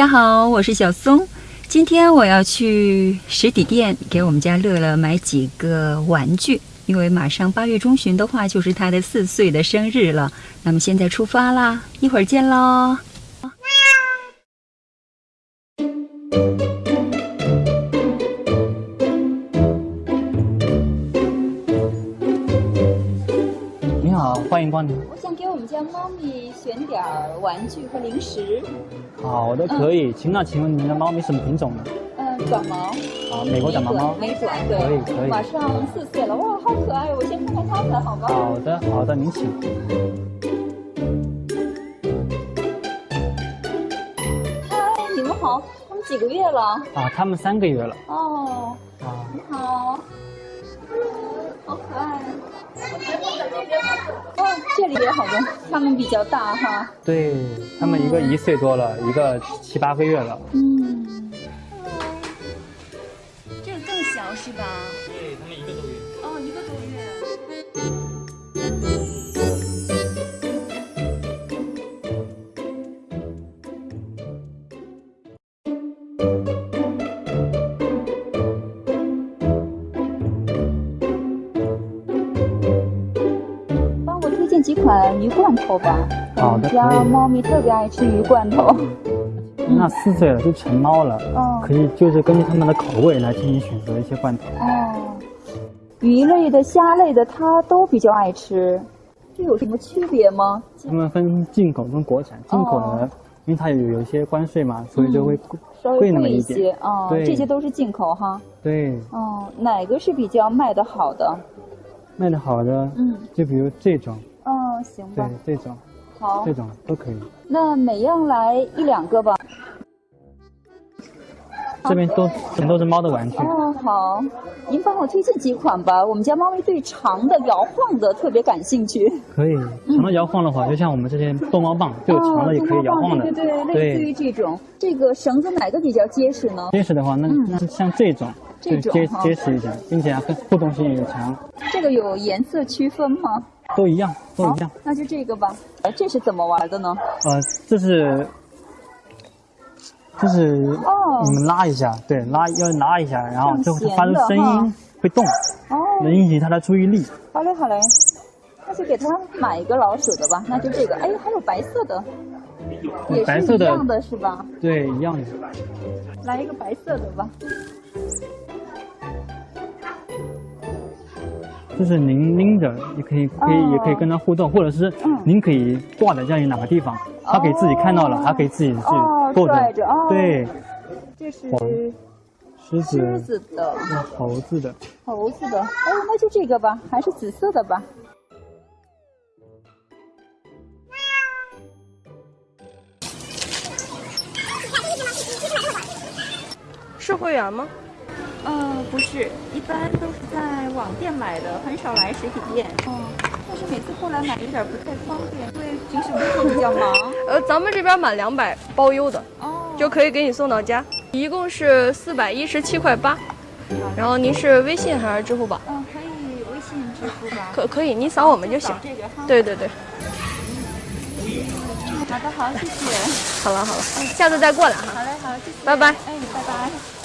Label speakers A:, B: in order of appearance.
A: 大家好，我是小松。今天我要去实体店给我们家乐乐买几个玩具，因为马上八月中旬的话就是他的四岁的生日了。那么现在出发啦，一会儿见喽。
B: 欢迎光临。
A: 我想给我们家猫咪选点儿玩具和零食。
B: 好的，可以。请那请问您的猫咪什么品种呢？
A: 嗯，短毛。
B: 啊，美国短毛猫。
A: 美短，对。
B: 可以可以。
A: 马上四岁了，哇，好可爱！我先看看它们，好吗？
B: 好的好的，您请。
A: 嗨，你们好，它们几个月了？
B: 啊，他们三个月了。
A: 哦。啊。你好。好可爱。哦，这里也好多，他们比较大哈。
B: 对，他们一个一岁多了，一个七八个月了。
A: 嗯。这个更小是吧？
B: 对，他们一个多月。
A: 哦，一个多月。款鱼罐头吧。
B: 好的，可
A: 家
B: 以。
A: 猫咪特别爱吃鱼罐头。
B: 那四岁了，就成猫了。
A: 嗯
B: 可以就是根据它们的口味来进行选择一些罐头。
A: 哦，鱼类的、虾类的，它都比较爱吃。这有什么区别吗？
B: 它们分进口跟国产，进口的
A: 哦，
B: 因为它有有一些关税嘛，所以就会贵
A: 稍微
B: 贵那么
A: 一些哦，
B: 对
A: 这些都是进口哈。
B: 对，
A: 哦，哪个是比较卖得好的？
B: 卖的好的，
A: 嗯，
B: 就比如这种，
A: 哦，行
B: 对，，这种，
A: 好
B: 这，种都可以。
A: 那每样来一两个吧。
B: 这边都全都是猫的玩具，
A: 哦，好，您帮我推荐几款吧。我们家猫咪对长的、摇晃的特别感兴趣。
B: 可以。长的摇晃的话，就像我们这些逗猫棒，就有长的也可以摇晃的。
A: 哦、对对对，类似于这种。这个绳子哪个比较结实呢？
B: 结实的话，那
A: 嗯
B: 那是像这种，
A: 这种
B: 就结结实一点，并且还互动性也强，
A: 这个有颜色区分吗？
B: 都一样，都一样。，
A: 那就这个吧。哎，这是怎么玩的呢？
B: 呃，这是。就是
A: 哦
B: 你们拉一下，对，拉要拉一下，然后就会发出声音，会动，
A: 哦，
B: 能引起它的注意力。
A: 好嘞好嘞，那就给它买一个老鼠的吧。那就这个，哎，还有白色的，也
B: 白色的
A: 是一样的是吧？
B: 对，一样的。
A: 来一个白色的吧。
B: 就是您拎着，也可以可以、也可以跟它互动，或者是
A: 嗯。
B: 您可以挂在家里哪个地方，它可以自己看到了，它可以自己去
A: 哦
B: 对，
A: 这是
B: 狮子、
A: 狮子的、
B: 猴子的，
A: 猴子的，哎，那就这个吧，还是紫色的吧。
C: 是会员吗？
A: 是，一般都是在网店买的，很少来实体店。哦，但是每次过来买有点不太方便，因为平时工作比较忙。
C: 呃，咱们这边满两百包邮的，
A: 哦，
C: 就可以给你送到家，一共是四百一十七块八。然后您是微信还是支付宝？
A: 嗯，可以微信支付吧。
C: 可可以，您扫我们就行
A: 找。这个哈。
C: 对对对，
A: 好的，好，谢谢。
C: 好了好了，下次再过来哈。
A: 好嘞，好，谢谢。
C: 拜拜
A: 哎，拜拜。